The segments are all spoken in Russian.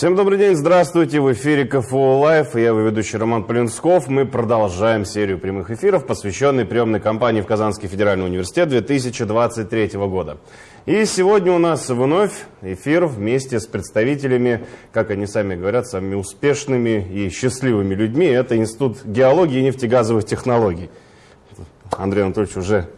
Всем добрый день, здравствуйте, в эфире КФУ Live, я его ведущий Роман Полинсков. Мы продолжаем серию прямых эфиров, посвященной приемной кампании в Казанский федеральный университет 2023 года. И сегодня у нас вновь эфир вместе с представителями, как они сами говорят, самыми успешными и счастливыми людьми. Это Институт геологии и нефтегазовых технологий. Андрей Анатольевич уже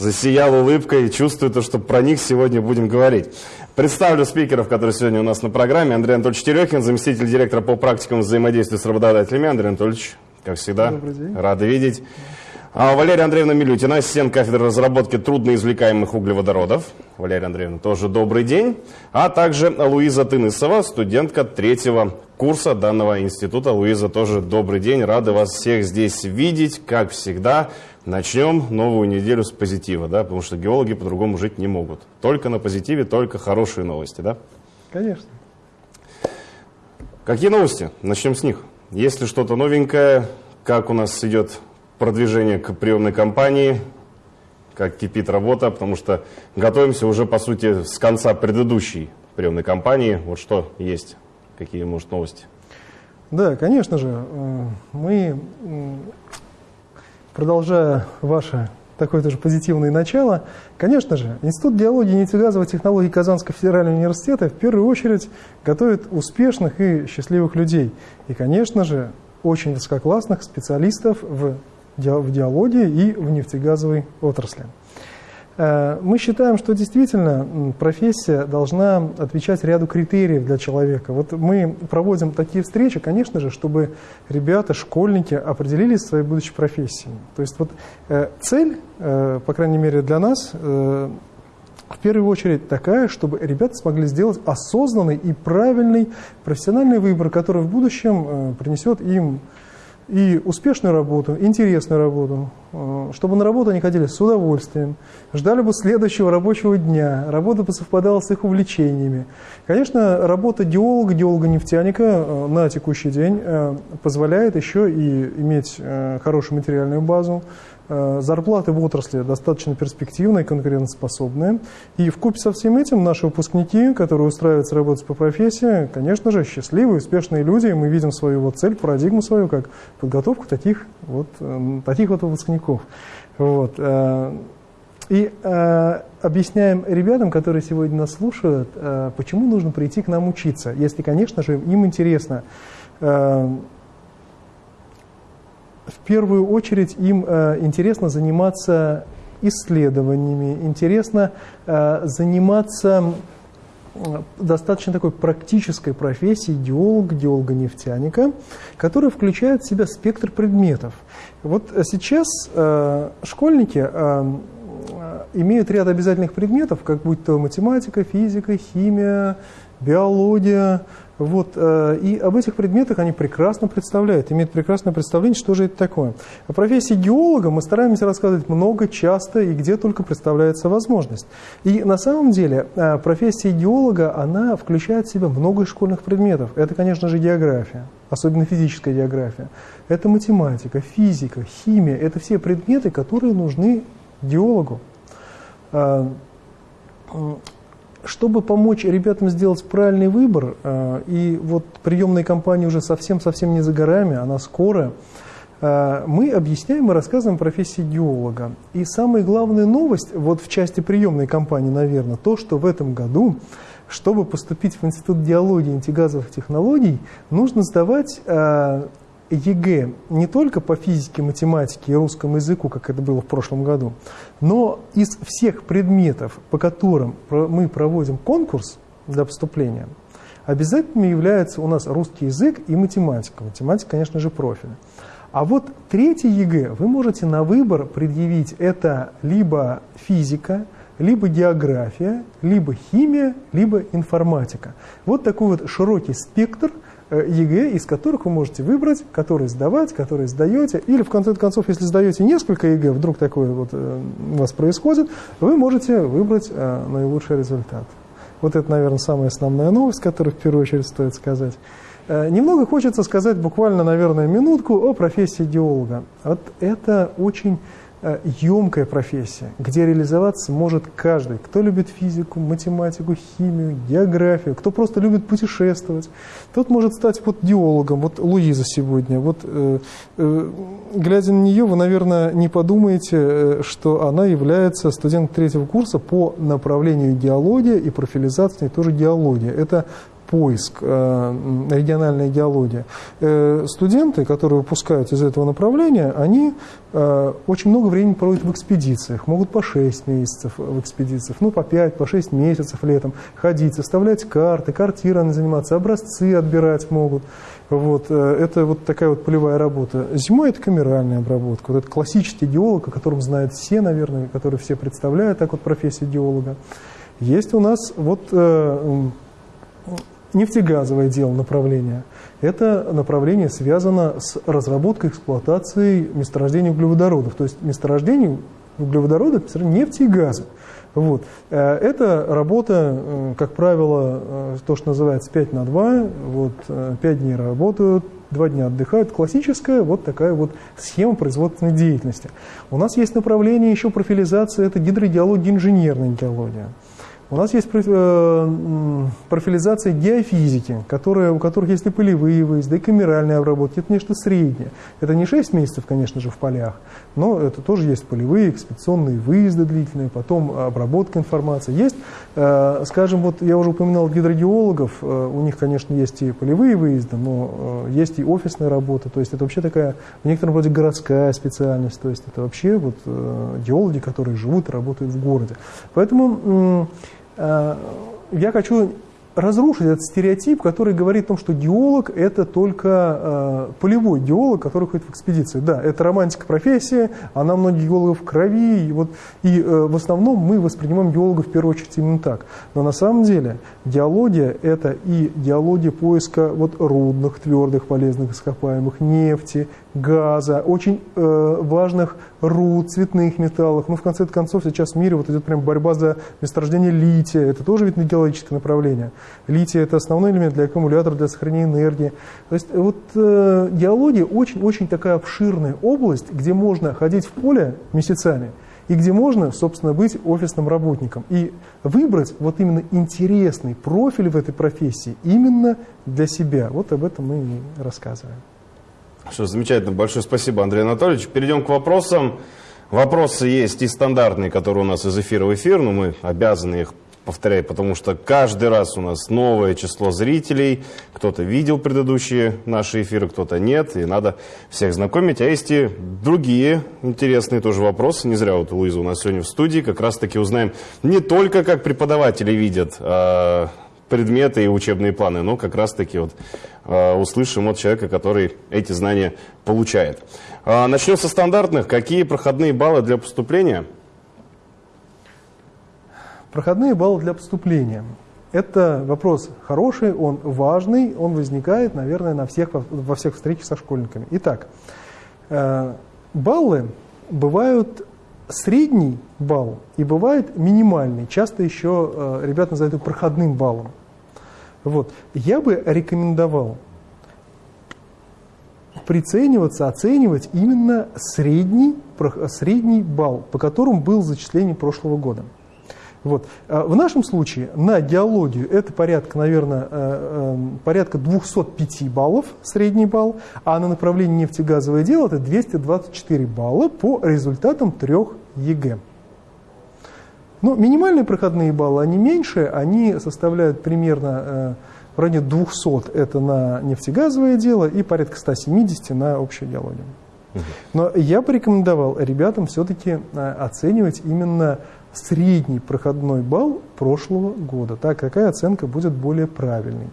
засиял улыбкой и чувствует, что про них сегодня будем говорить. Представлю спикеров, которые сегодня у нас на программе. Андрей Анатольевич Терехин, заместитель директора по практикам взаимодействия с работодателями. Андрей Анатольевич, как всегда, рады видеть. А Валерия Андреевна Милютина, ассистент кафедры разработки трудноизвлекаемых углеводородов. Валерия Андреевна, тоже добрый день. А также Луиза Тынысова, студентка третьего курса данного института. Луиза, тоже добрый день. Рады вас всех здесь видеть, как всегда. Начнем новую неделю с позитива, да, потому что геологи по-другому жить не могут. Только на позитиве, только хорошие новости, да? Конечно. Какие новости? Начнем с них. Есть ли что-то новенькое? Как у нас идет продвижение к приемной кампании? Как кипит работа? Потому что готовимся уже, по сути, с конца предыдущей приемной кампании. Вот что есть? Какие, может, новости? Да, конечно же. Э, мы продолжая ваше такое тоже позитивное начало, конечно же, Институт геологии и нефтегазовых технологий Казанского федерального университета в первую очередь готовит успешных и счастливых людей. И, конечно же, очень высококлассных специалистов в геологии и в нефтегазовой отрасли. Э, мы считаем, что действительно профессия должна отвечать ряду критериев для человека. Вот мы проводим такие встречи, конечно же, чтобы ребята, школьники определились своей будущей профессией. То есть вот э, цель, э, по крайней мере для нас, в первую очередь такая, чтобы ребята смогли сделать осознанный и правильный профессиональный выбор, который в будущем принесет им и успешную работу, интересную работу, э, чтобы на работу они ходили с удовольствием, ждали бы следующего рабочего дня, работа бы совпадала с их увлечениями. Конечно, работа геолога, геолога-нефтяника э, на текущий день э, позволяет еще и иметь хорошую материальную базу, зарплаты в отрасли достаточно перспективные, конкурентоспособные. И в купе со всем этим наши выпускники, которые устраиваются работать по профессии, конечно же, счастливые, успешные люди. И мы видим свою вот цель, парадигму свою, как подготовку таких вот, э, таких вот выпускников. Вот. Э, и э, объясняем ребятам, которые сегодня нас слушают, э, почему нужно прийти к нам учиться, если, конечно же, им интересно. Э, в первую очередь им э, интересно заниматься исследованиями, интересно э, заниматься достаточно такой практической профессией геолога, геолога-нефтяника, которая включает в себя спектр предметов. Вот сейчас э, школьники э, имеют ряд обязательных предметов, как будь то математика, физика, химия, биология, вот, э, и об этих предметах они прекрасно представляют, имеют прекрасное представление, что же это такое. О профессии геолога мы стараемся рассказывать много, часто и где только представляется возможность. И на самом деле э, профессия геолога, она включает в себя много школьных предметов. Это, конечно же, география, особенно физическая география. Это математика, физика, химия. Это все предметы, которые нужны геологу. Чтобы помочь ребятам сделать правильный выбор, э, и вот приемная кампания уже совсем-совсем не за горами, она скоро, э, мы объясняем и рассказываем профессии геолога. И самая главная новость, вот в части приемной кампании, наверное, то, что в этом году, чтобы поступить в Институт геологии и нефтегазовых технологий, нужно сдавать э, ЕГЭ не только по физике, математике и русскому языку, как это было в прошлом году, но из всех предметов, по которым мы проводим конкурс для поступления, обязательными являются у нас русский язык и математика. Математика, конечно же, профиль. А вот третий ЕГЭ вы можете на выбор предъявить это либо физика, либо география, либо химия, либо информатика. Вот такой вот широкий спектр – ЕГЭ, из которых вы можете выбрать, который сдавать, который сдаете. Или, в конце концов, если сдаете несколько ЕГЭ, вдруг такое вот э, у вас происходит, вы можете выбрать э, наилучший результат. Вот это, наверное, самая основная новость, которую в первую очередь стоит сказать. Немного хочется сказать, буквально, наверное, минутку о профессии геолога. Вот это очень емкая профессия, где реализоваться может каждый, кто любит физику, математику, химию, географию, кто просто любит путешествовать. Тот может стать вот геологом, вот Луиза сегодня. Вот, э, э, глядя на нее, вы, наверное, не подумаете, э, что она является студентом третьего курса по направлению геология и профилизации тоже геология. Это поиск, э, региональная геология. Э, студенты, которые выпускают из этого направления, они э, очень много времени проводят в экспедициях, могут по 6 месяцев в экспедициях, ну по 5, по 6 месяцев летом ходить, составлять карты, картирами заниматься, образцы отбирать могут. Вот, это вот такая вот полевая работа. Зимой это камеральная обработка. Вот это классический геолог, о котором знают все, наверное, который все представляют, так вот профессию геолога. Есть у нас вот нефтегазовое дело направление. Это направление связано с разработкой эксплуатацией месторождений углеводородов. То есть месторождений углеводородов, нефти и газа. Вот. Э, это работа, э, как правило, э, то, что называется 5 на 2. Вот, 5 дней работают, 2 дня отдыхают. Классическая вот такая вот схема производственной деятельности. У нас есть направление еще профилизации, это гидрогеология, инженерная геология. У нас есть э, профилизация геофизики, которые, у которых есть и полевые выезды, и камеральные обработки. Это нечто среднее. Это не 6 месяцев, конечно же, в полях, но это тоже есть полевые, экспедиционные выезды длительные, потом обработка информации. Есть, э, скажем, вот я уже упоминал гидрогеологов, э, у них, конечно, есть и полевые выезды, но есть и офисная работа. То есть это вообще такая, в некотором роде городская специальность. То есть это вообще вот геологи, которые живут и работают в городе. Поэтому я хочу разрушить этот стереотип, который говорит о том, что геолог – это только э, полевой геолог, который ходит в экспедиции. Да, это романтика профессия, она многих геологов в крови, и, вот, и э, в основном мы воспринимаем геологов в первую очередь именно так. Но на самом деле геология – это и геология поиска вот, рудных, твердых, полезных ископаемых, нефти, газа, очень э, важных руд, цветных металлов. Ну, в конце концов, сейчас в мире вот идет прям борьба за месторождение лития. Это тоже ведь геологическое направление. Литий – это основной элемент для аккумулятора, для сохранения энергии. То есть вот э, геология очень-очень такая обширная область, где можно ходить в поле месяцами, и где можно, собственно, быть офисным работником. И выбрать вот именно интересный профиль в этой профессии именно для себя. Вот об этом мы и рассказываем. Что замечательно. Большое спасибо, Андрей Анатольевич. Перейдем к вопросам. Вопросы есть и стандартные, которые у нас из эфира в эфир, но мы обязаны их повторять, потому что каждый раз у нас новое число зрителей. Кто-то видел предыдущие наши эфиры, кто-то нет, и надо всех знакомить. А есть и другие интересные тоже вопросы. Не зря вот Луиза у нас сегодня в студии. Как раз-таки узнаем не только, как преподаватели видят а, предметы и учебные планы, но как раз-таки вот э, услышим от человека, который эти знания получает. Э, начнем со стандартных. Какие проходные баллы для поступления? Проходные баллы для поступления. Это вопрос хороший, он важный, он возникает, наверное, на всех, во всех встречах со школьниками. Итак, э, баллы бывают средний балл и бывает минимальный. Часто еще э, ребята называют проходным баллом. Вот. Я бы рекомендовал прицениваться, оценивать именно средний, средний балл, по которому был зачисление прошлого года. Вот. А в нашем случае на геологию это порядка, наверное, э, эм, порядка 205 баллов, средний балл, а на направление нефтегазовое дело это 224 балла по результатам трех ЕГЭ. Но ну, минимальные проходные баллы, они меньше, они составляют примерно э, в районе 200 это на нефтегазовое дело и порядка 170 на общую геологию. Но я бы рекомендовал ребятам все-таки э, оценивать именно средний проходной балл прошлого года. Так, какая оценка будет более правильной.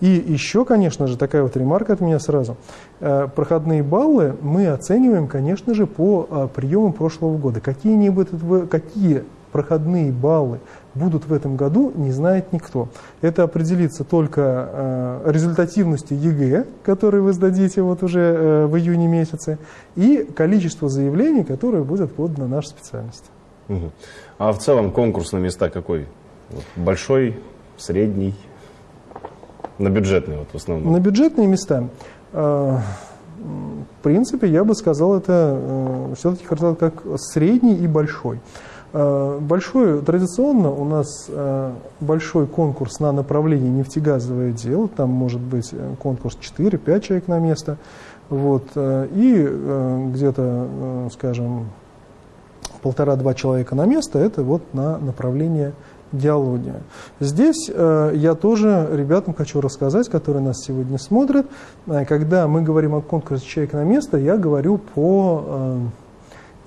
И еще, конечно же, такая вот ремарка от меня сразу. Э, проходные баллы мы оцениваем, конечно же, по приемам прошлого года. Какие-нибудь, какие проходные баллы будут в этом году, не знает никто. Это определится только э, результативностью ЕГЭ, который вы сдадите вот уже э, в июне месяце, и количество заявлений, которое будет подано на нашу специальность. Угу. А в целом конкурс на места какой? Вот большой, средний? На бюджетные вот в основном? На бюджетные места. Э, в принципе, я бы сказал, это э, все-таки как средний и большой. Э, большой, традиционно у нас э, большой конкурс на направление нефтегазовое дело, там может быть э, конкурс 4-5 человек на место, вот, и где-то, скажем, полтора-два человека на место, это вот на направление геология. Здесь я тоже ребятам хочу рассказать, которые нас сегодня смотрят, когда мы говорим о конкурсе «Человек на место», я говорю по,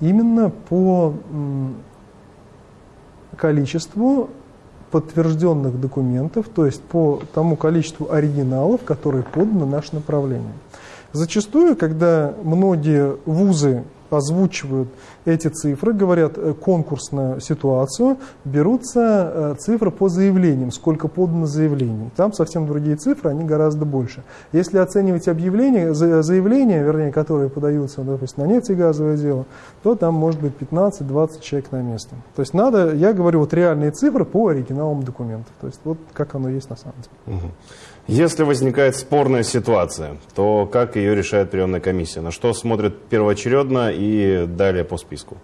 именно по количеству подтвержденных документов, то есть по тому количеству оригиналов, которые поданы на наше направление. Зачастую, когда многие вузы озвучивают эти цифры, говорят э, конкурсную ситуацию, берутся э, цифры по заявлениям, сколько подано заявлений. Там совсем другие цифры, они гораздо больше. Если оценивать объявления, заявления, вернее, которые подаются, допустим, на нефтегазовое дело, то там может быть 15-20 человек на место. То есть надо, я говорю, вот реальные цифры по оригиналам документов. То есть вот как оно есть на самом деле. Угу. Если возникает спорная ситуация, то как ее решает приемная комиссия? На что смотрят первоочередно и далее по списку?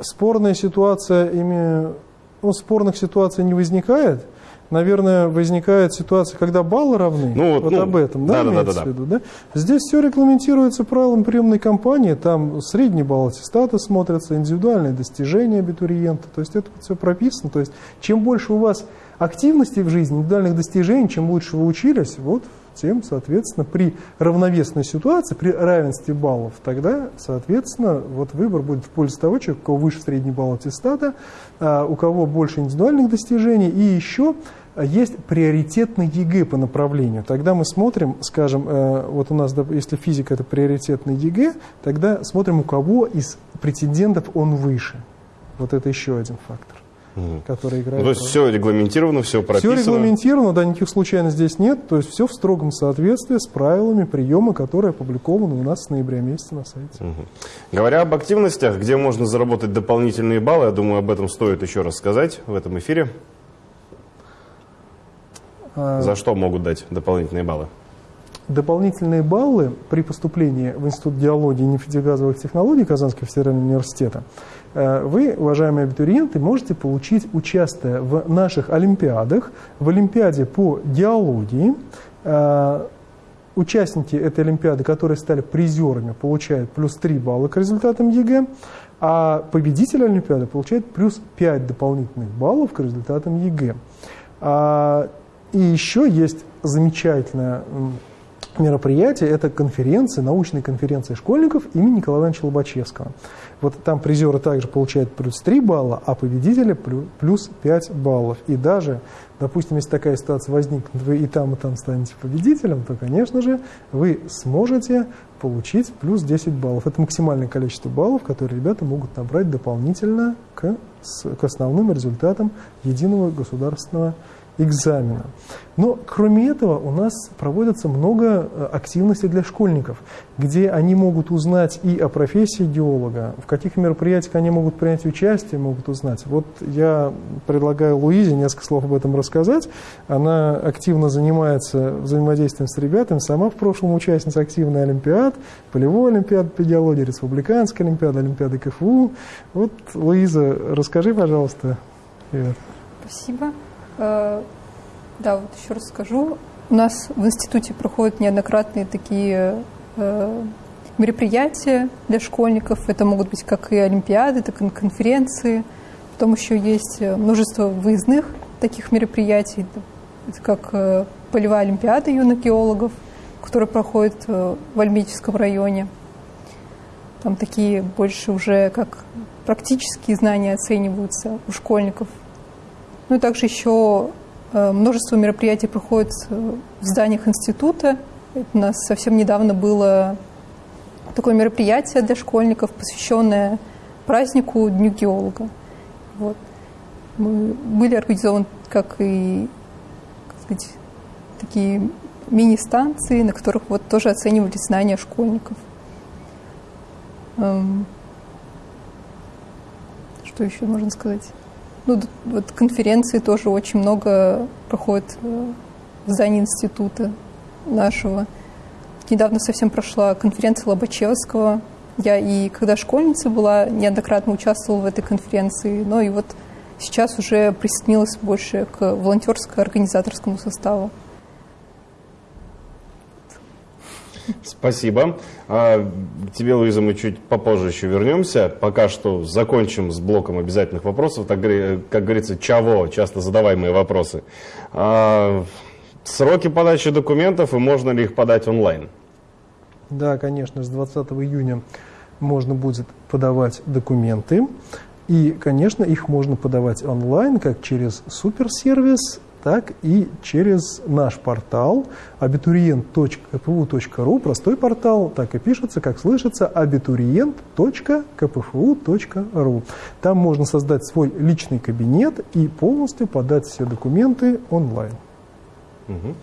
Спорная ситуация, ими... ну, спорных ситуаций не возникает. Наверное, возникает ситуация, когда баллы равны. Ну, вот, вот ну, об этом, да, да, да, да, да. в виду, да? Здесь все регламентируется правилом приемной кампании. Там средний балл аттестата смотрятся, индивидуальные достижения абитуриента. То есть это все прописано. То есть чем больше у вас активности в жизни, индивидуальных достижений, чем лучше вы учились, вот тем, соответственно, при равновесной ситуации, при равенстве баллов, тогда, соответственно, вот выбор будет в пользу того человека, у кого выше средний балл аттестата, а, у кого больше индивидуальных достижений, и еще есть приоритетный ЕГЭ по направлению. Тогда мы смотрим, скажем, э, вот у нас, если физика это приоритетный ЕГЭ, тогда смотрим, у кого из претендентов он выше. Вот это еще один фактор угу. которые играют. Ну, то есть все регламентировано, все прописано? Все регламентировано, да, никаких случайностей здесь нет. То есть все в строгом соответствии с правилами приема, которые опубликованы у нас с ноября месяца на сайте. Угу. Говоря об активностях, где можно заработать дополнительные баллы, я думаю, об этом стоит еще раз сказать в этом эфире. А... За что могут дать дополнительные баллы? Дополнительные баллы при поступлении в Институт геологии и нефтегазовых технологий Казанского федерального университета вы, уважаемые абитуриенты, можете получить, участие в наших олимпиадах, в олимпиаде по геологии. Э, участники этой олимпиады, которые стали призерами, получают плюс 3 балла к результатам ЕГЭ, а победитель олимпиады получает плюс 5 дополнительных баллов к результатам ЕГЭ. А, и еще есть замечательная мероприятие – это конференция, научная конференция школьников имени Николая Ивановича Лобачевского. Вот там призеры также получают плюс 3 балла, а победители плюс 5 баллов. И даже, допустим, если такая ситуация возникнет, вы и там, и там станете победителем, то, конечно же, вы сможете получить плюс 10 баллов. Это максимальное количество баллов, которые ребята могут набрать дополнительно к, к основным результатам единого государственного экзамена. Но кроме этого у нас проводится много э, активностей для школьников, где они могут узнать и о профессии геолога, в каких мероприятиях они могут принять участие, могут узнать. Вот я предлагаю Луизе несколько слов об этом рассказать. Она активно занимается взаимодействием с ребятами, сама в прошлом участница активной олимпиад, полевой олимпиады по геологии, республиканской олимпиады, олимпиады КФУ. Вот, Луиза, расскажи, пожалуйста. Привет. Спасибо. Э, да, вот еще раз скажу. У нас в институте проходят неоднократные такие э, мероприятия для школьников. Это могут быть как и олимпиады, так и конференции. Потом еще есть множество выездных таких мероприятий. Это как полевая олимпиада юных геологов, которая проходит в Альметьевском районе. Там такие больше уже как практические знания оцениваются у школьников. Ну и также еще э, множество мероприятий проходит в зданиях института. У нас совсем недавно было такое мероприятие для школьников, посвященное празднику Дню геолога. Вот. Мы были организованы как и как сказать, такие мини-станции, на которых вот тоже оценивались знания школьников. Эм, что еще можно сказать? Ну, вот конференции тоже очень много проходит э, в здании института нашего. Недавно совсем прошла конференция Лобачевского Я и когда школьница была, неоднократно участвовала в этой конференции, но и вот сейчас уже присоединилась больше к волонтерско-организаторскому составу. Спасибо. А, тебе, Луиза, мы чуть попозже еще вернемся. Пока что закончим с блоком обязательных вопросов. Так, как говорится, чего? Часто задаваемые вопросы. А, сроки подачи документов и можно ли их подать онлайн? Да, конечно, с 20 июня можно будет подавать документы. И, конечно, их можно подавать онлайн, как через суперсервис, так и через наш портал абитуриент.кпу.ру, простой портал, так и пишется, как слышится, абитуриент.кпфу.ру. Там можно создать свой личный кабинет и полностью подать все документы онлайн. Угу.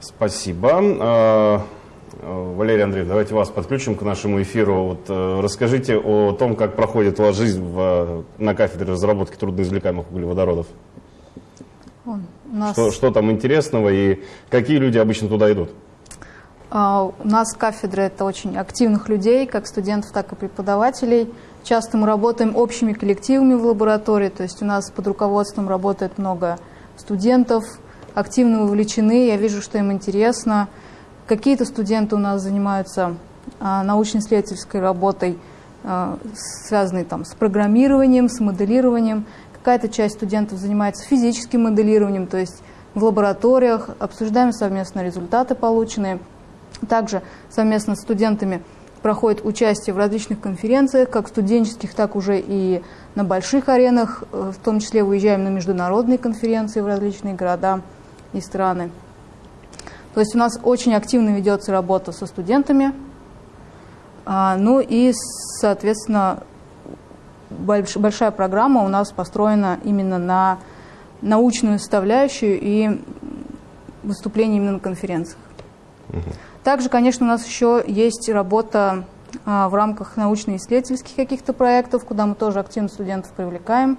Спасибо. А, Валерий Андреевич, давайте вас подключим к нашему эфиру. Вот, э, расскажите о том, как проходит у вас жизнь в, на кафедре разработки трудноизвлекаемых углеводородов. Нас... что, что там интересного и какие люди обычно туда идут? Uh, у нас кафедра – это очень активных людей, как студентов, так и преподавателей. Часто мы работаем общими коллективами в лаборатории, то есть у нас под руководством работает много студентов, активно вовлечены, я вижу, что им интересно. Какие-то студенты у нас занимаются uh, научно-исследовательской работой, uh, связанной там, с программированием, с моделированием. Какая-то часть студентов занимается физическим моделированием, то есть в лабораториях, обсуждаем совместно результаты полученные. Также совместно с студентами проходит участие в различных конференциях, как студенческих, так уже и на больших аренах, э, в том числе выезжаем на международные конференции в различные города и страны. То есть у нас очень активно ведется работа со студентами, а, ну и, соответственно, больш, большая программа у нас построена именно на научную составляющую и выступление именно на конференциях. Угу. Также, конечно, у нас еще есть работа а, в рамках научно-исследовательских каких-то проектов, куда мы тоже активно студентов привлекаем.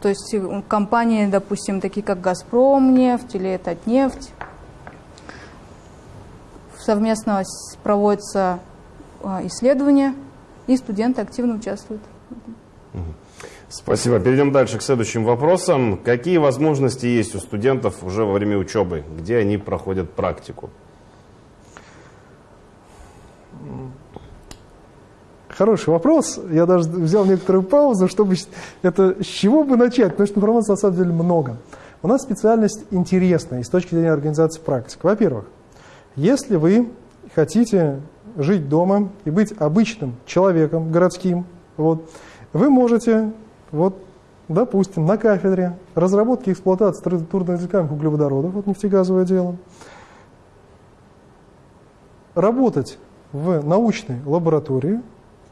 То есть компании, допустим, такие как «Газпром», «Нефть» или «Татнефть». Совместно проводятся а, исследования и студенты активно участвуют. Спасибо. Перейдем дальше к следующим вопросам. Какие возможности есть у студентов уже во время учебы? Где они проходят практику? Хороший вопрос. Я даже взял некоторую паузу, чтобы это с чего бы начать, потому что информации на самом деле много. У нас специальность интересная и с точки зрения организации практик. Во-первых, если вы хотите жить дома и быть обычным человеком городским, вот, вы можете, вот, допустим, на кафедре разработки и эксплуатации трудноизвлекаемых углеводородов, вот нефтегазовое дело, работать в научной лаборатории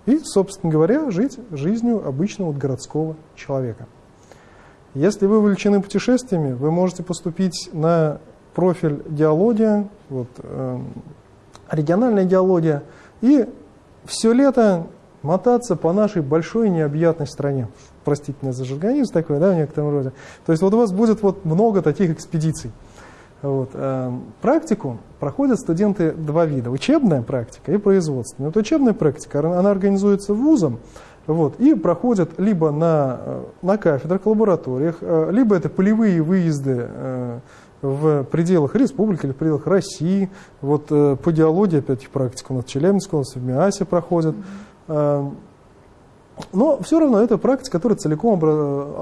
и, собственно говоря, жить жизнью обычного городского человека. Если вы увлечены путешествиями, вы можете поступить на профиль геология, вот, э, региональная геология, и все лето мотаться по нашей большой необъятной стране. Простите меня за жаргонизм такой, да, в некотором роде. То есть вот у вас будет вот много таких экспедиций. Вот. Э, практику проходят студенты два вида. Учебная практика и производственная. Вот учебная практика, она организуется вузом, вот, и проходят либо на, э, на кафедрах, лабораториях, э, либо это полевые выезды в пределах республики или в пределах России. Вот э, по диалоге, опять практика у нас в Челябинске, у нас в МИАСе проходит. Э, но все равно это практика, которая целиком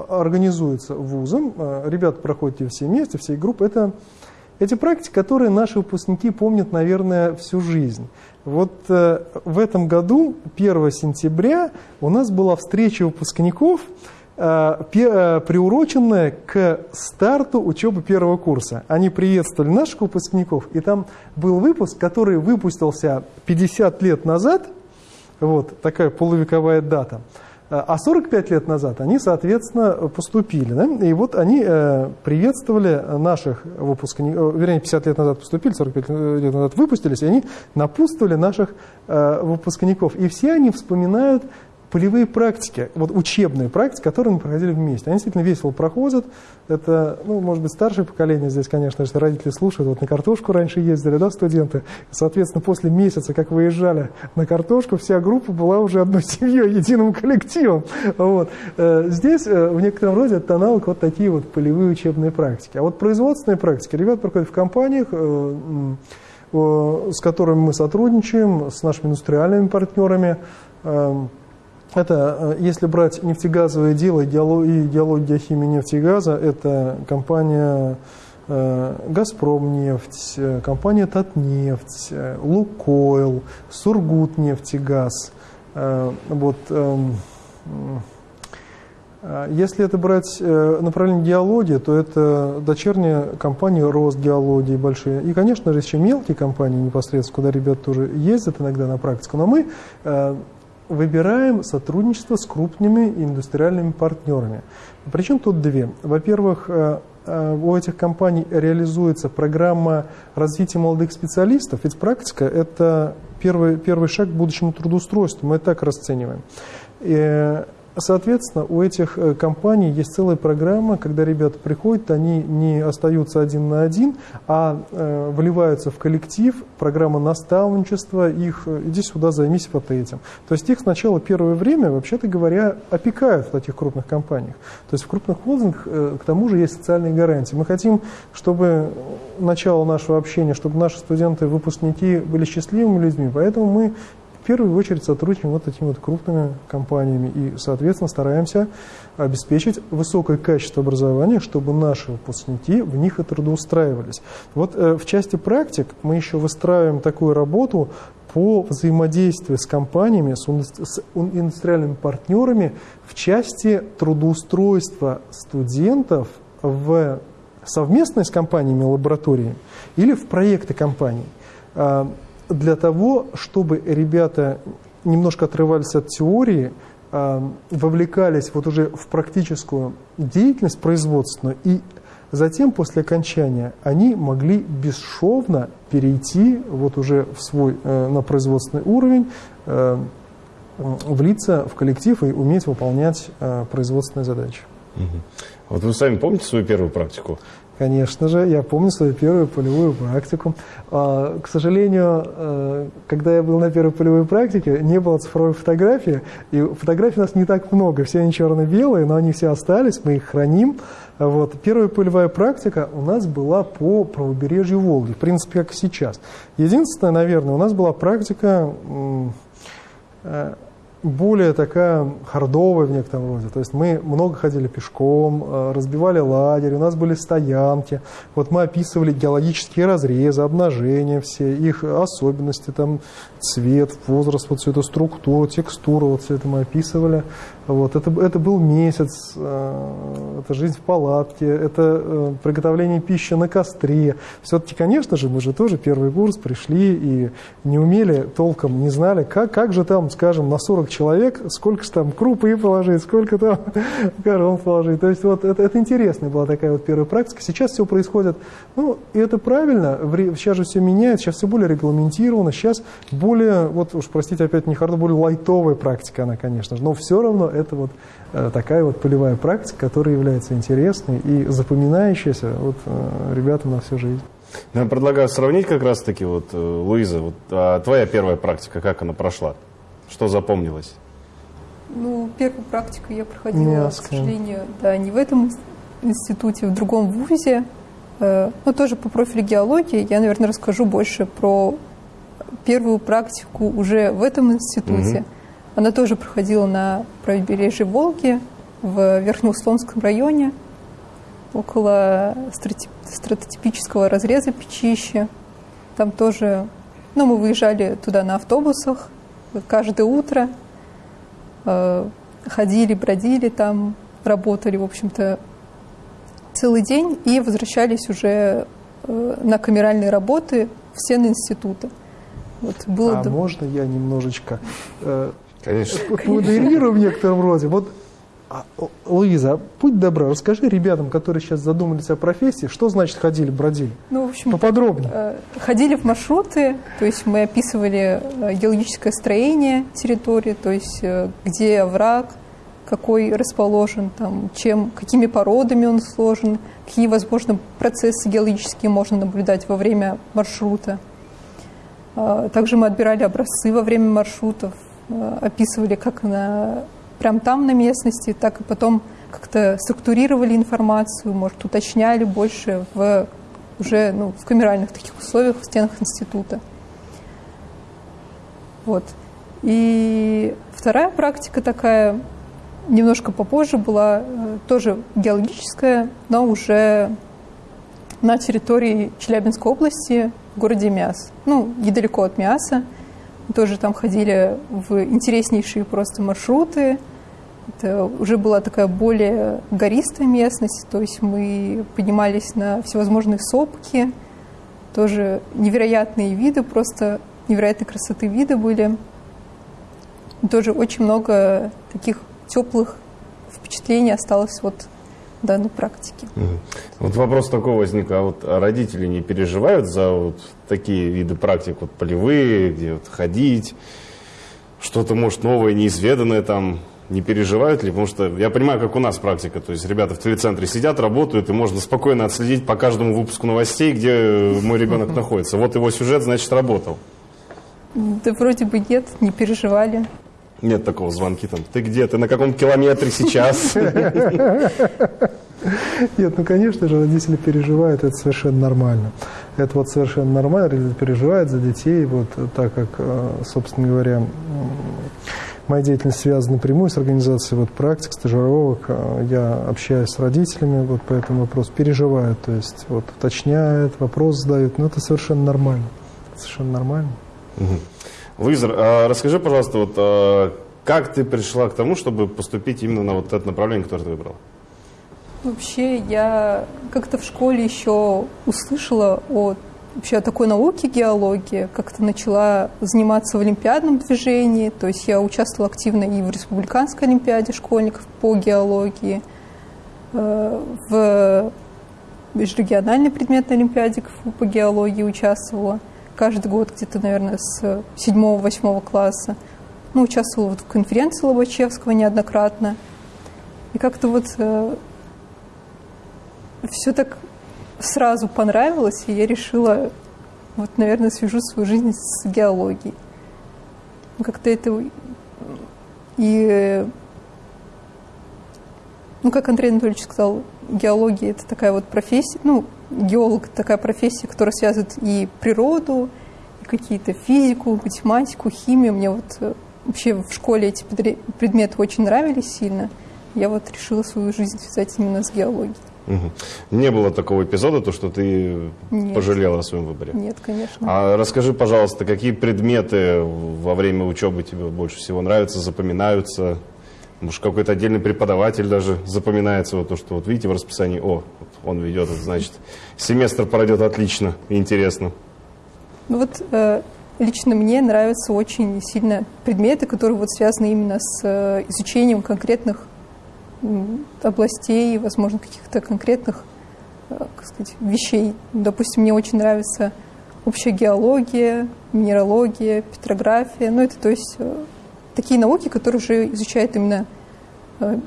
организуется вузом. Э, ребята проходят все вместе, всей группы. Это эти практики, которые наши выпускники помнят, наверное, всю жизнь. Вот э, в этом году, 1 сентября, у нас была встреча выпускников, приуроченная к старту учебы первого курса. Они приветствовали наших выпускников, и там был выпуск, который выпустился 50 лет назад, вот такая полувековая дата, э, а 45 лет назад они, соответственно, поступили. Да? И вот они приветствовали наших выпускников, вернее, 50 лет назад поступили, 45 лет назад выпустились, и они напутствовали наших выпускников. И все они вспоминают полевые практики, вот учебные практики, которые мы проходили вместе. Они действительно весело проходят. Это, ну, может быть, старшее поколение здесь, конечно, если родители слушают, вот на картошку раньше ездили, да, студенты. Соответственно, после месяца, как выезжали на картошку, вся группа была уже одной семьей, единым коллективом. Вот. Э, здесь э, в некотором роде это аналог вот такие вот полевые учебные практики. А вот производственные практики ребят проходят в компаниях, э, с которыми мы сотрудничаем, с нашими индустриальными партнерами. Это, э, если брать нефтегазовое дело и идеология геохимии нефти и газа, это компания э, «Газпромнефть», э, компания «Татнефть», «Лукойл», «Сургутнефтегаз». Вот, эм, если это брать направление геологии, то это дочерняя компания Росгеологии большие. И, конечно же, еще мелкие компании непосредственно, куда ребята тоже ездят иногда на практику. Но мы выбираем сотрудничество с крупными индустриальными партнерами. Причем тут две. Во-первых, э, э, у этих компаний реализуется программа развития молодых специалистов, ведь практика – это первый, первый шаг к будущему трудоустройству, мы так расцениваем. И Соответственно, у этих э, компаний есть целая программа, когда ребята приходят, они не остаются один на один, а э, вливаются в коллектив, программа наставничества, их э, иди сюда, займись вот этим. То есть их сначала первое время, вообще-то говоря, опекают в таких крупных компаниях. То есть в крупных холдингах э, к тому же есть социальные гарантии. Мы хотим, чтобы начало нашего общения, чтобы наши студенты, выпускники были счастливыми людьми, поэтому мы в первую очередь сотрудничаем вот такими вот крупными компаниями и, соответственно, стараемся обеспечить высокое качество образования, чтобы наши выпускники в них и трудоустраивались. Вот э, в части практик мы еще выстраиваем такую работу по взаимодействию с компаниями, с индустриальными партнерами в части трудоустройства студентов в совместной с компаниями лаборатории или в проекты компаний. А, для того, чтобы ребята немножко отрывались от теории, а, вовлекались вот уже в практическую деятельность производственную, и затем, после окончания, они могли бесшовно перейти вот уже в свой, э, на производственный уровень, э, влиться в коллектив и уметь выполнять э, производственные задачи. Вот вы сами помните свою первую практику? Конечно же, я помню свою первую полевую практику. А, к сожалению, э, когда я был на первой полевой практике, не было цифровой фотографии, и фотографий у нас не так много, все они черно-белые, но они все остались, мы их храним. Вот. Первая полевая практика у нас была по правобережью Волги, в принципе, как и сейчас. Единственное, наверное, у нас была практика э, более такая хардовая в некотором роде. То есть мы много ходили пешком, э, разбивали лагерь, у нас были стоянки. Вот мы описывали геологические разрезы, обнажения все, их особенности, там цвет, возраст, вот всю эту структуру, текстуру, вот все это мы описывали. Вот, это, это был месяц, э, это жизнь в палатке, это э, приготовление пищи на костре. Все-таки, конечно же, мы же тоже первый курс пришли и не умели толком, не знали, как, как же там, скажем, на 40 человек, сколько же там крупы положить, сколько там корон положить. То есть вот это, это интересная была такая вот первая практика. Сейчас все происходит, ну, и это правильно, сейчас же все меняется, сейчас все более регламентировано, сейчас более, вот уж простите, опять не хардо, более лайтовая практика она, конечно же, но все равно это вот э, такая вот полевая практика, которая является интересной и запоминающейся вот, э, ребятам на всю жизнь. Я предлагаю сравнить как раз-таки, вот, э, Луиза, вот, а твоя первая практика, как она прошла? Что запомнилось? Ну, первую практику я проходила, Мяско. к сожалению, да, не в этом институте, в другом вузе, но тоже по профилю геологии. Я, наверное, расскажу больше про первую практику уже в этом институте. Угу. Она тоже проходила на правобережье Волги, в Верхнеуслонском районе, около стратотипического разреза Печища. Там тоже, ну, мы выезжали туда на автобусах каждое утро, э, ходили, бродили там, работали, в общем-то, целый день и возвращались уже э, на камеральные работы в стены института. Вот было а можно я немножечко э, Конечно. модерирую в некотором роде. Вот А, Луиза, будь добра, расскажи ребятам, которые сейчас задумались о профессии, что значит ходили, бродили? Ну, в общем, Поподробнее. э, ходили в маршруты, то есть мы описывали э, геологическое строение территории, то есть э, где овраг, какой расположен, там, чем, какими породами он сложен, какие, возможно, процессы геологические можно наблюдать во время маршрута. Также мы отбирали образцы во время маршрутов, описывали как на, прям там на местности, так и потом как-то структурировали информацию, может, уточняли больше в уже ну, в камеральных таких условиях в стенах института. Вот. И вторая практика такая, немножко попозже была, э, тоже геологическая, но уже на территории Челябинской области, в городе Миас. Ну, недалеко от Миаса. Тоже там ходили в интереснейшие просто маршруты. Это уже была такая более гористая местность, то есть мы поднимались на всевозможные сопки, тоже невероятные виды, просто невероятной красоты виды были. Тоже очень много таких теплых впечатлений осталось вот данной практике. Вот вопрос такой возник, а вот родители не переживают за вот такие виды практик, вот полевые, где вот ходить, что-то, может, новое, неизведанное там, не переживают ли? Потому что я понимаю, как у нас практика, то есть ребята в телецентре сидят, работают, и можно спокойно отследить по каждому выпуску новостей, где мой ребенок находится. Вот его сюжет, значит, работал. Да вроде бы нет, не переживали. Нет такого звонки там. Ты где? Ты на каком километре сейчас? Нет, ну, конечно же, родители переживают, это совершенно нормально. Это вот совершенно нормально, родители переживают за детей, вот так как, э, собственно говоря, моя деятельность связана напрямую с организацией вот, практик, стажировок. Э, Я общаюсь с родителями вот по этому вопросу, переживают, то есть вот уточняют, вопрос задают, но это совершенно нормально. Совершенно нормально. А расскажи, пожалуйста, вот а, как ты пришла к тому, чтобы поступить именно на вот это направление, которое ты выбрала? Вообще, я как-то в школе еще услышала о вообще о такой науке геологии, как-то начала заниматься в олимпиадном движении, то есть я участвовала активно и в республиканской олимпиаде школьников по геологии, э, в межрегиональной предметной олимпиаде по геологии участвовала каждый год где-то, наверное, с 7-8 класса. Ну, участвовала вот в конференции Лобачевского неоднократно. И как-то вот все так сразу понравилось, и я решила, вот, наверное, свяжу свою жизнь с геологией. Ну, Как-то это... И... Ну, как Андрей Анатольевич сказал, геология – это такая вот профессия, ну, геолог – такая профессия, которая связывает и природу, и какие-то физику, математику, химию. Мне вот э, вообще в школе эти предметы очень нравились сильно. Я вот решила свою жизнь связать именно с геологией. Не было такого эпизода, то, что ты Нет. пожалела о своем выборе? Нет, конечно. А расскажи, пожалуйста, какие предметы во время учебы тебе больше всего нравятся, запоминаются? Может, какой-то отдельный преподаватель даже запоминается, вот то, что вот видите в расписании, о, вот он ведет, это значит, семестр пройдет отлично интересно. Ну вот э, лично мне нравятся очень сильно предметы, которые вот связаны именно с э, изучением конкретных областей, возможно, каких-то конкретных э, как сказать, вещей. Допустим, мне очень нравится общая геология, минералогия, петрография. Ну, это то есть э, такие науки, которые уже изучают именно э,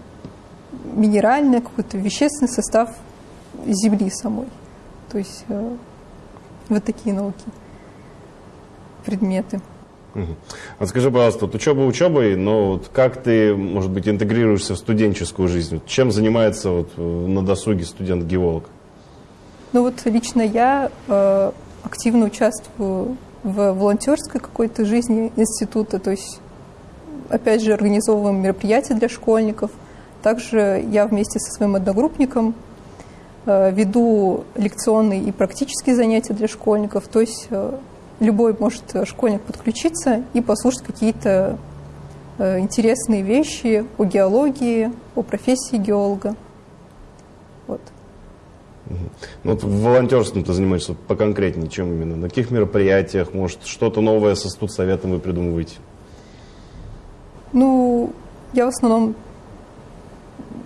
минеральный, какой-то вещественный состав Земли самой. То есть вот такие науки, предметы. Вот скажи, пожалуйста, вот учеба учебой, но вот как ты, может быть, интегрируешься в студенческую жизнь? Чем занимается вот э, на досуге студент-геолог? Ну вот лично я э, активно участвую в волонтерской какой-то жизни института, то есть опять же организовываем мероприятия для школьников. Также я вместе со своим одногруппником э, веду лекционные и практические занятия для школьников, то есть э, любой может э, школьник подключиться и послушать какие-то э, интересные вещи о геологии, о профессии геолога. Вот. Ну, вот волонтерством ты занимаешься поконкретнее, чем именно? На каких мероприятиях, может, что-то новое со студсоветом вы придумываете? Ну, я в основном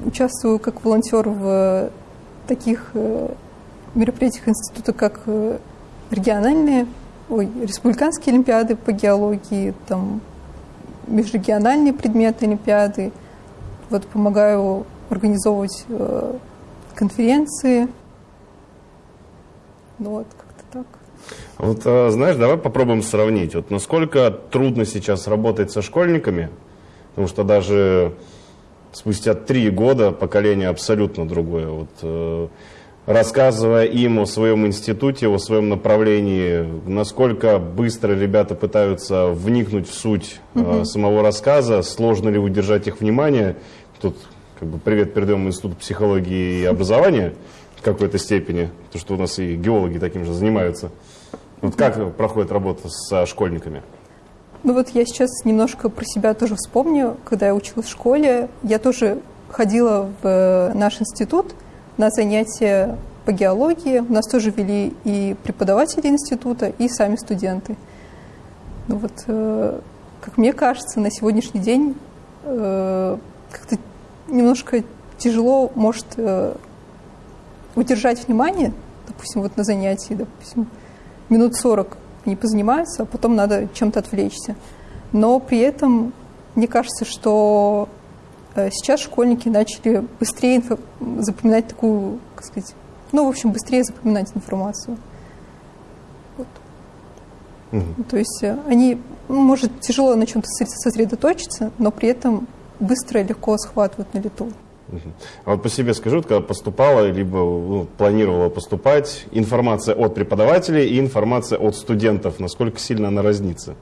участвую как волонтер в таких э, мероприятиях института, как региональные, ой, республиканские олимпиады по геологии, там межрегиональные предметы олимпиады. Вот помогаю организовывать э, конференции. Ну вот, как-то так. Вот, а, знаешь, давай попробуем сравнить. Вот насколько трудно сейчас работать со школьниками, потому что даже спустя три года поколение абсолютно другое. Вот, э, рассказывая им о своем институте, о своем направлении, насколько быстро ребята пытаются вникнуть в суть угу. самого рассказа, сложно ли удержать их внимание. Тут как бы привет передаем Институт психологии и образования в какой-то степени, то что у нас и геологи таким же занимаются. Вот как проходит работа со школьниками? Ну вот я сейчас немножко про себя тоже вспомню. Когда я училась в школе, я тоже ходила в э, наш институт – на занятия по геологии. У нас тоже вели и преподаватели института, и сами студенты. Ну вот, э, как мне кажется, на сегодняшний день э, как-то немножко тяжело может э, удержать внимание, допустим, вот на занятии, допустим, минут 40 они позанимаются, а потом надо чем-то отвлечься. Но при этом мне кажется, что сейчас школьники начали быстрее запоминать такую, как сказать, ну, в общем, быстрее запоминать информацию. Вот. Угу. То есть э, они, ну, может, тяжело на чем-то сосредоточиться, но при этом быстро и легко схватывают на лету. А вот по себе скажу, вот, когда поступала, либо ну, планировала поступать, информация от преподавателей и информация от студентов, насколько сильно она разнится?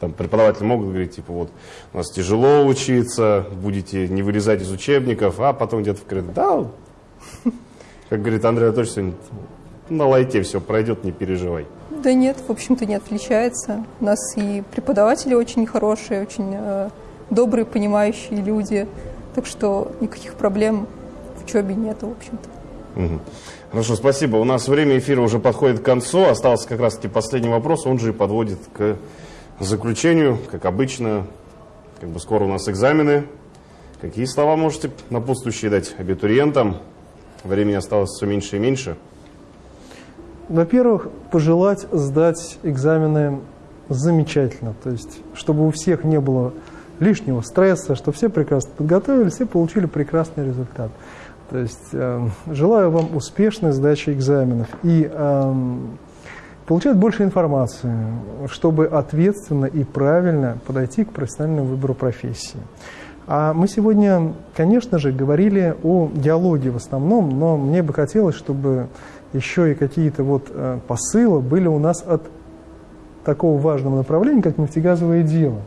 Там преподаватели могут говорить, типа, вот, у нас тяжело учиться, будете не вылезать из учебников, а потом где-то в коридоре, да, как говорит Андрей Анатольевич сегодня, на лайте все пройдет, не переживай. Да нет, в общем-то не отличается. У нас и преподаватели очень хорошие, очень э, добрые, понимающие люди, так что никаких проблем в учебе нет, в общем-то. Угу. Хорошо, спасибо. У нас время эфира уже подходит к концу. Остался как раз-таки последний вопрос, он же и подводит к заключению, как обычно, как бы скоро у нас экзамены. Какие слова можете напутствующие дать абитуриентам? Времени осталось все меньше и меньше. Во-первых, пожелать сдать экзамены замечательно. То есть, чтобы у всех не было лишнего стресса, чтобы все прекрасно подготовились, все получили прекрасный результат. То есть, э, желаю вам успешной сдачи экзаменов. И э, получать больше информации, чтобы ответственно и правильно подойти к профессиональному выбору профессии. А мы сегодня, конечно же, говорили о диалоге в основном, но мне бы хотелось, чтобы еще и какие-то вот э, посылы были у нас от такого важного направления, как нефтегазовое дело.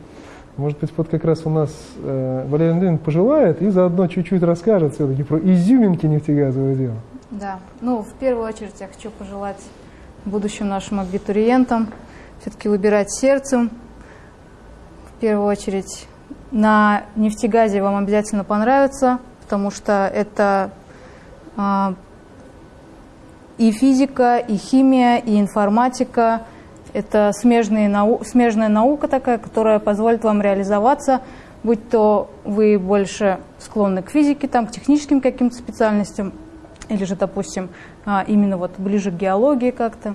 Может быть, вот как раз у нас э, Валерий Андреевич пожелает и заодно чуть-чуть расскажет все-таки про изюминки нефтегазового дела. Да, ну, в первую очередь я хочу пожелать будущим нашим абитуриентам все-таки выбирать сердцем. В первую очередь на нефтегазе вам обязательно понравится, потому что это э, и физика, и химия, и информатика. Это смежные нау смежная наука такая, которая позволит вам реализоваться, будь то вы больше склонны к физике, там, к техническим каким-то специальностям, или же, допустим, а, именно вот ближе к геологии как-то.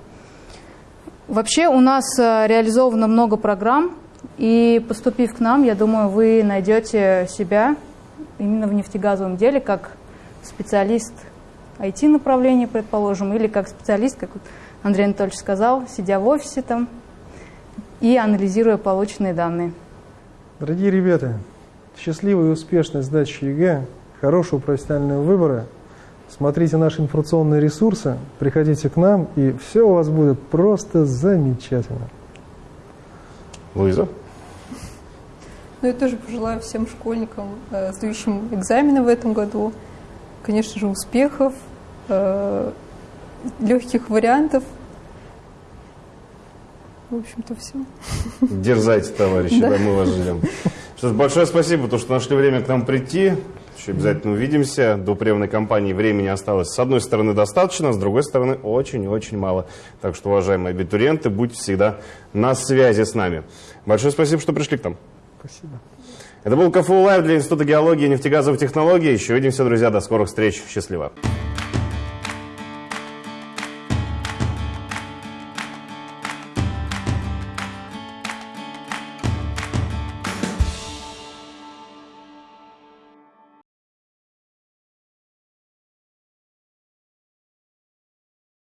Вообще у нас э, реализовано много программ, и поступив к нам, я думаю, вы найдете себя именно в нефтегазовом деле как специалист IT-направления, предположим, или как специалист, как Андрей Анатольевич сказал, сидя в офисе там и анализируя полученные данные. Дорогие ребята, счастливой и успешной сдачи ЕГЭ, хорошего профессионального выбора – Смотрите наши информационные ресурсы, приходите к нам, и все у вас будет просто замечательно. Луиза? Ну, я тоже пожелаю всем школьникам, э, сдающим экзамены в этом году, конечно же, успехов, э, легких вариантов. В общем-то, все. Дерзайте, товарищи, да, мы вас ждем. Что ж, большое спасибо, то, что нашли время к нам прийти. Еще обязательно увидимся. До приемной кампании времени осталось с одной стороны достаточно, с другой стороны очень-очень мало. Так что, уважаемые абитуриенты, будьте всегда на связи с нами. Большое спасибо, что пришли к нам. Спасибо. Это был КФУ Лайв для Института геологии и нефтегазовых технологий. Еще увидимся, друзья. До скорых встреч. Счастливо.